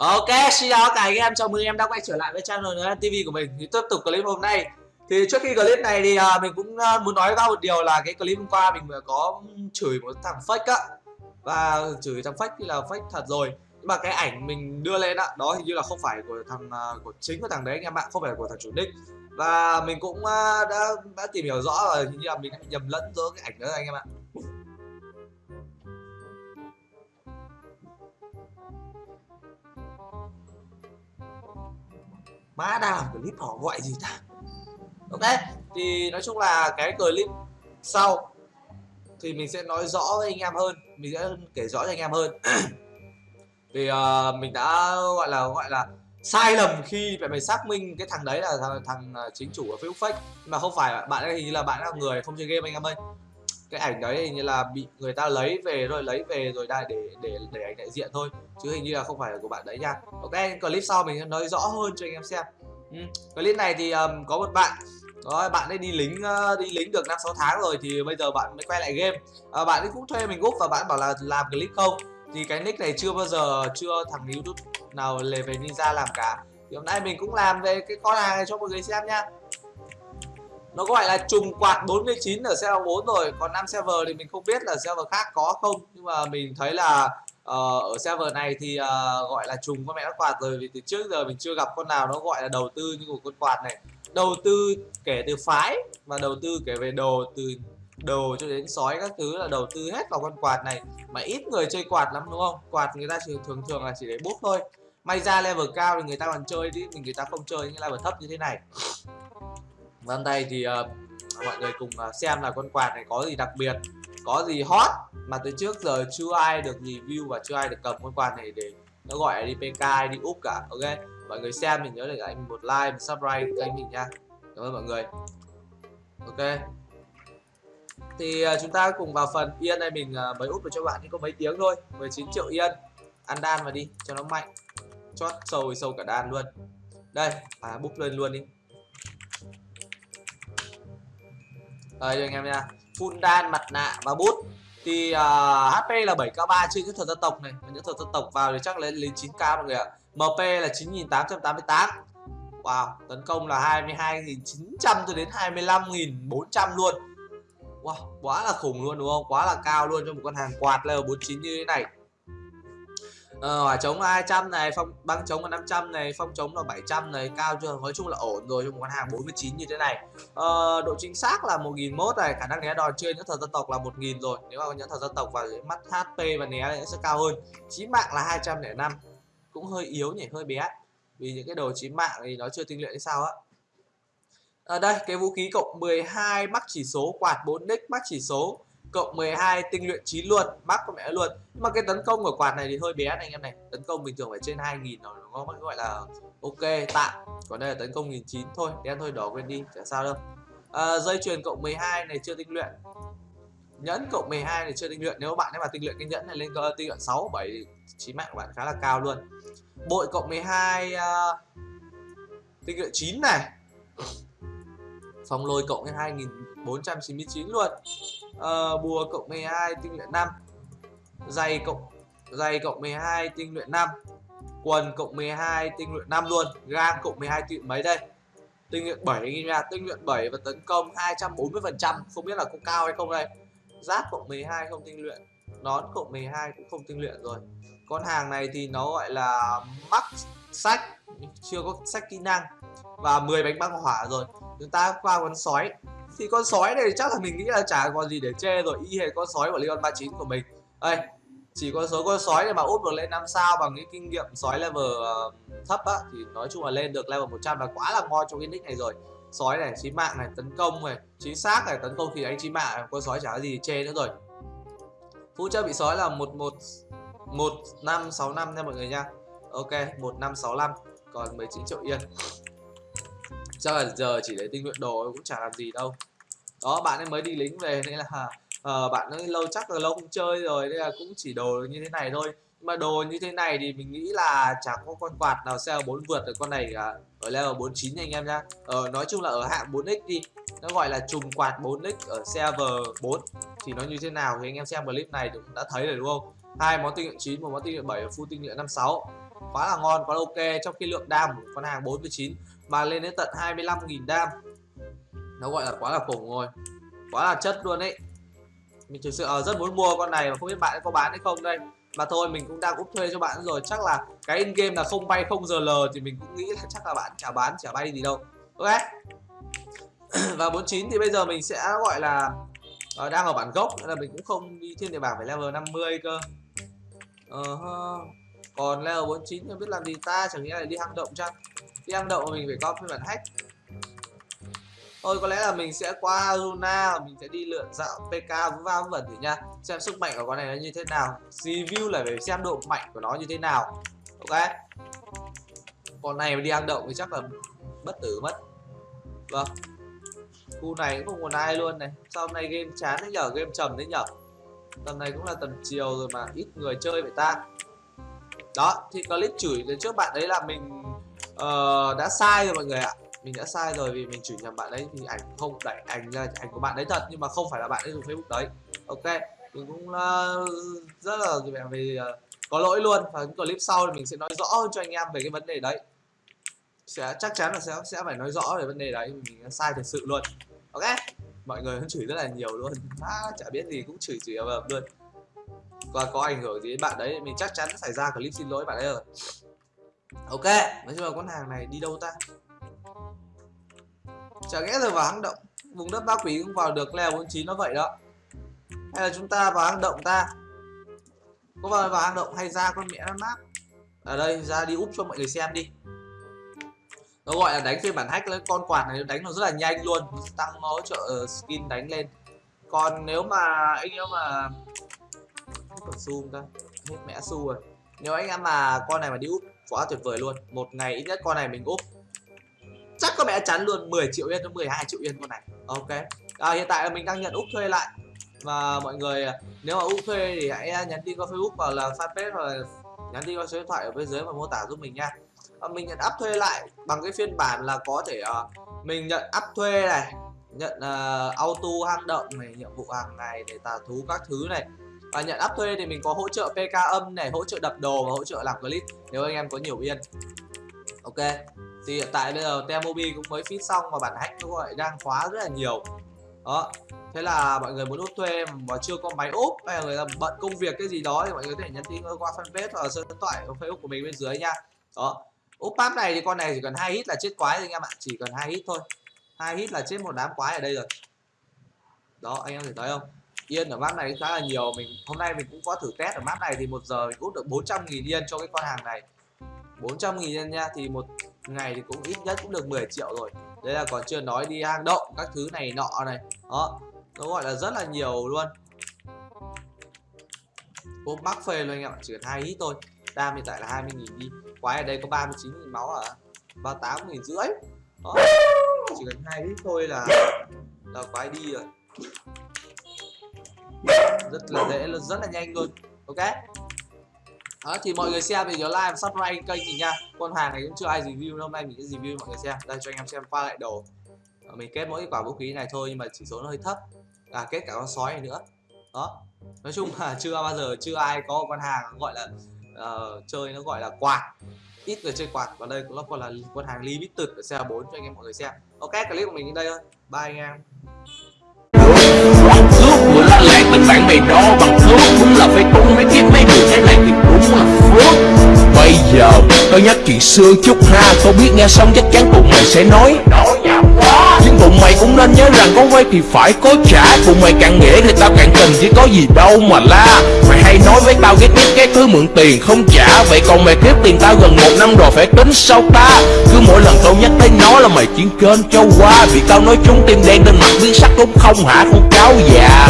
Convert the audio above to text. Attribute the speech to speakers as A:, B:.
A: Ok, xin chào cả anh em, chào mừng em đã quay trở lại với channel TV của mình. Thì tiếp tục clip hôm nay. Thì trước khi clip này thì uh, mình cũng uh, muốn nói ra một điều là cái clip hôm qua mình có chửi một thằng fake á. Và chửi thằng fake thì là fake thật rồi. Nhưng mà cái ảnh mình đưa lên á, đó hình như là không phải của thằng uh, của chính của thằng đấy anh em ạ, không phải của thằng chủ nick. Và mình cũng uh, đã đã tìm hiểu rõ là hình như là mình đã nhầm lẫn giữa cái ảnh đó anh em ạ. Má đang làm clip họ gọi gì ta? Ok thì nói chung là cái clip sau thì mình sẽ nói rõ với anh em hơn mình sẽ kể rõ cho anh em hơn. Thì uh, mình đã gọi là gọi là sai lầm khi phải mình xác minh cái thằng đấy là thằng, thằng ờ, chính chủ của Facebook fake. Mà không phải bạn ấy hình như là bạn là người không chơi game anh em ơi. Cái ảnh đấy hình như là bị người ta lấy về rồi lấy về rồi đây để để để ảnh đại diện thôi chứ hình như là không phải là của bạn đấy nha. Ok clip sau mình sẽ nói rõ hơn cho anh em xem ừ. clip này thì um, có một bạn. Đó bạn ấy đi lính uh, đi lính được năm sáu tháng rồi thì bây giờ bạn mới quay lại game. Uh, bạn ấy cũng thuê mình úp và bạn bảo là làm clip không. Thì cái nick này chưa bao giờ chưa thằng youtube nào lề về ninja làm cả. Thì hôm nay mình cũng làm về cái con hàng này cho mọi người xem nha. Nó gọi là trùng quạt 49 ở server 4 rồi còn 5 server thì mình không biết là server khác có không. Nhưng mà mình thấy là Ờ, ở server này thì uh, gọi là trùng con mẹ nó quạt rồi vì từ trước giờ mình chưa gặp con nào nó gọi là đầu tư như của con quạt này. Đầu tư kể từ phái và đầu tư kể về đồ từ đồ cho đến sói các thứ là đầu tư hết vào con quạt này. Mà ít người chơi quạt lắm đúng không? Quạt người ta chỉ thường thường là chỉ để bút thôi. May ra level cao thì người ta còn chơi chứ mình người ta không chơi những level thấp như thế này. Vân đây thì uh, mọi người cùng xem là con quạt này có gì đặc biệt Có gì hot mà từ trước giờ chưa ai được review và chưa ai được cầm con quạt này để nó gọi là đi PK đi úp cả ok? Mọi người xem mình nhớ để anh một like một subscribe kênh mình nha. Cảm ơn mọi người. Ok. Thì uh, chúng ta cùng vào phần yên này mình uh, mới úp được cho bạn có mấy tiếng thôi. 19 triệu yên ăn đan vào đi cho nó mạnh. Chót sâu sâu cả đan luôn. Đây à búp lên luôn đi. Đây cho anh em nha. Full đan mặt nạ và bút thì à, uh, HP là 7k3 trên những thuật dân tộc này. Những thuật dân tộc vào thì chắc lên lên 9k mọi người ạ. MP là 9888 Wow tấn công là 22.900 cho đến 25.400 luôn. Wow quá là khủng luôn đúng không? Quá là cao luôn cho một con hàng quạt level 49 như thế này ờ, hỏa chống là 200 này phong băng chống là 500 này phong chống là 700 này cao chưa? Nói chung là ổn rồi trong một con hàng 49 như thế này. Ờ, độ chính xác là 1001 này khả năng né đòn trên những thần dân tộc là 1000 rồi. Nếu mà có những thần dân tộc và mắt HP và né sẽ cao hơn. Chí mạng là 205 cũng hơi yếu nhỉ hơi bé. Vì những cái đồ chí mạng thì nó chưa tinh luyện hay sao á. Ở đây cái vũ khí cộng 12 mắc chỉ số quạt 4 nick mắc chỉ số cộng 12 tinh luyện 9 luôn mắc con mẹ luôn. Nhưng mà cái tấn công của quạt này thì hơi bé này anh em này. Tấn công bình thường phải trên 2000 rồi nó gọi là ok tạm. Còn đây là tấn công 1009 thôi đen thôi đỏ quên đi chả sao đâu. À, dây chuyền cộng 12 này chưa tinh luyện. Nhẫn cộng 12 này chưa tinh luyện. Nếu bạn ấy mà tinh luyện cái nhẫn này lên tinh luyện 6 7 chín mạng của bạn khá là cao luôn. Bội cộng 12 uh, à, tinh luyện 9 này. Phòng lôi cộng lên 499 luôn. À, bùa cộng 12 tinh luyện 5 giày cộng giày cộng 12 tinh luyện 5 quần cộng 12 tinh luyện 5 luôn. Gang cộng 12 tinh luyện mấy đây? Tinh luyện 7 anh nha. Tinh luyện 7 và tấn công 240 phần trăm. Không biết là có cao hay không đây? Giáp cộng 12 không tinh luyện. Nón cộng 12 cũng không tinh luyện rồi. Con hàng này thì nó gọi là mắc sách. Chưa có sách kỹ năng. Và 10 bánh băng hỏa rồi. Chúng ta qua con sói thì con sói này chắc là mình nghĩ là chả còn gì để chê rồi y hệt con sói của Leon 39 của mình. Đây chỉ có số con sói này mà úp được lên 5 sao bằng cái kinh nghiệm sói level uh, thấp á thì nói chung là lên được level 100 là quá là ngon trong cái nick này rồi. Sói này chí mạng này tấn công này chính xác này tấn công thì anh chí mạng con sói chả có gì chê nữa rồi. Phụ trợ bị sói là một một một năm sáu năm nha mọi người nha. Ok một năm sáu năm còn 19 triệu yên chắc là giờ chỉ để tinh luyện đồ cũng chả làm gì đâu. Đó bạn ấy mới đi lính về nên là uh, bạn ấy lâu chắc là lâu không chơi rồi nên là cũng chỉ đồ như thế này thôi. Nhưng mà đồ như thế này thì mình nghĩ là chẳng có con quạt nào xe 4 vượt được con này cả. Ở level 49 anh em nhá. Ờ, nói chung là ở hạng 4x đi nó gọi là trùng quạt 4x ở server 4 thì nó như thế nào thì anh em xem clip này cũng đã thấy rồi đúng không? Hai món tinh luyện 9 một món tinh luyện 7 và full tinh luyện 56 quá là ngon quá là ok. Trong khi lượng đam của con hàng 49 mà lên đến tận 25.000 đam. Nó gọi là quá là khủng rồi. Quá là chất luôn đấy mình thực sự uh, rất muốn mua con này mà không biết bạn có bán hay không đây. Mà thôi mình cũng đang úp thuê cho bạn rồi. Chắc là cái in game là không bay không giờ l thì mình cũng nghĩ là chắc là bạn chả bán chả bay gì đâu. Ok. Và 49 thì bây giờ mình sẽ gọi là uh, đang ở bản gốc. Nên là mình cũng không đi thiên địa bảng phải level 50 cơ uh -huh. còn level 49 không biết làm gì. Ta chẳng nghĩa là đi hang động chăng? Đi hang động mình phải có phiên bản hack. Thôi, có lẽ là mình sẽ qua Luna mình sẽ đi lượn dạo PK vú va vẩn thử nha. Xem sức mạnh của con này nó như thế nào. Review là phải xem độ mạnh của nó như thế nào. Ok. Con này mà đi hang động thì chắc là bất tử mất. Vâng. Khu này cũng không còn ai luôn này. Sau hôm nay game chán đấy nhở? Game trầm đấy nhở? Tầm này cũng là tầm chiều rồi mà ít người chơi vậy ta. Đó thì clip chửi đến trước bạn đấy là mình uh, đã sai rồi mọi người ạ. Mình đã sai rồi vì mình chửi nhầm bạn đấy thì ảnh không đẩy ảnh là ảnh của bạn đấy thật nhưng mà không phải là bạn ấy dùng facebook đấy. Ok mình cũng uh, rất là về, về uh, có lỗi luôn. Và những clip sau thì mình sẽ nói rõ hơn cho anh em về cái vấn đề đấy. Sẽ chắc chắn là sẽ sẽ phải nói rõ về vấn đề đấy mình sai thật sự luôn. Ok? Mọi người cũng chửi rất là nhiều luôn. À, chả biết gì cũng chửi chửi ầm luôn. Và có ảnh hưởng gì đến bạn đấy mình chắc chắn xảy ra clip xin lỗi bạn ấy rồi. Ok nói chung là con hàng này đi đâu ta? Chả lẽ rồi vào hang động vùng đất ba quỷ cũng vào được leo 49 nó vậy đó? Hay là chúng ta vào hang động ta? Có vào vào hang động hay ra con mẹ nó map ở đây ra đi úp cho mọi người xem đi nó gọi là đánh phiên bản hack lấy con quạt này đánh nó rất là nhanh luôn. Tăng hỗ trợ ờ, skin đánh lên. Còn nếu mà anh em mà còn zoom ta hết mẹ su rồi. Nếu anh em mà con này mà đi úp quá tuyệt vời luôn. Một ngày ít nhất con này mình úp. Chắc có mẹ chắn luôn 10 triệu yên cho 12 triệu yên con này. Ok. À, hiện tại là mình đang nhận úp thuê lại. Và mọi người nếu mà úp thuê thì hãy nhắn tin qua facebook hoặc là fanpage hoặc là nhắn tin qua số điện thoại ở bên dưới và mô tả giúp mình nha. Ờ, mình nhận áp thuê lại bằng cái phiên bản là có thể uh, mình nhận áp thuê này nhận uh, auto hang động này nhiệm vụ hàng ngày để tà thú các thứ này. Và nhận áp thuê thì mình có hỗ trợ pk âm này hỗ trợ đập đồ và hỗ trợ làm clip nếu anh em có nhiều yên. Ok thì hiện tại bây giờ Temobi cũng mới fit xong và bản hack nó gọi đang khóa rất là nhiều. Đó thế là mọi người muốn úp thuê mà chưa có máy úp hay là người ta bận công việc cái gì đó thì mọi người có thể nhắn tin qua fanpage hoặc là số điện thoại facebook của mình bên dưới nha. Đó úp pap này thì con này chỉ cần hai hit là chết quái thôi anh em ạ. Chỉ cần hai hit thôi. Hai hit là chết một đám quái ở đây rồi. Đó, anh em thể thấy không? Yên ở map này khá là nhiều. Mình, hôm nay mình cũng có thử test ở map này thì một giờ mình úp được 400 nghìn yên cho cái con hàng này. 400 nghìn yên nha. Thì một ngày thì cũng ít nhất cũng được 10 triệu rồi. Đây là còn chưa nói đi hang động, các thứ này nọ này. Đó, nó gọi là rất là nhiều luôn. Ốp bắc phê luôn anh em ạ. Chỉ cần hai hit thôi đam hiện tại là 20 nghìn đi. Quái ở đây có 39 nghìn máu à? 38 nghìn rưỡi. Đó. Chỉ cần hai hit thôi là là quái đi rồi. Rất là dễ rất là nhanh luôn. Ok. Đó thì mọi người xem thì nhớ like và subscribe kênh mình nha. Con hàng này cũng chưa ai review hôm nay mình sẽ review mọi người xem. Đây cho anh em xem qua lại đồ. Mình kết mỗi quả vũ khí này thôi nhưng mà chỉ số nó hơi thấp. À kết cả con sói này nữa. Đó. Nói chung là chưa bao giờ chưa ai có con hàng gọi là uh, chơi nó gọi là quạt. Ít người chơi quạt và đây cũng là còn là con hàng limited ở xe 4 cho anh em mọi người xem. Ok clip của mình đến đây thôi. Bye anh em.
B: Mình bạn bè đó bằng thước Đúng là phải tung mấy kiếm mấy người thế này thì đúng là phước Bây giờ tôi nhắc chuyện xưa chút ha. Tôi biết nghe xong chắc chắn tụi mày sẽ nói Nói. Nhưng tụi mày cũng nên nhớ rằng có quay thì phải có trả. Tụi mày càng nghĩa thì tao càng tình chứ có gì đâu mà la. Mày hay nói với tao ghét ghét cái thứ mượn tiền không trả. Vậy còn mày kiếp tiền tao gần một năm rồi phải tính sao ta? Cứ mỗi lần tao nhắc tới nó là mày chiến kênh cho qua. Vì tao nói chúng tim đen lên mặt biến sắc đúng không hả, con cáo già.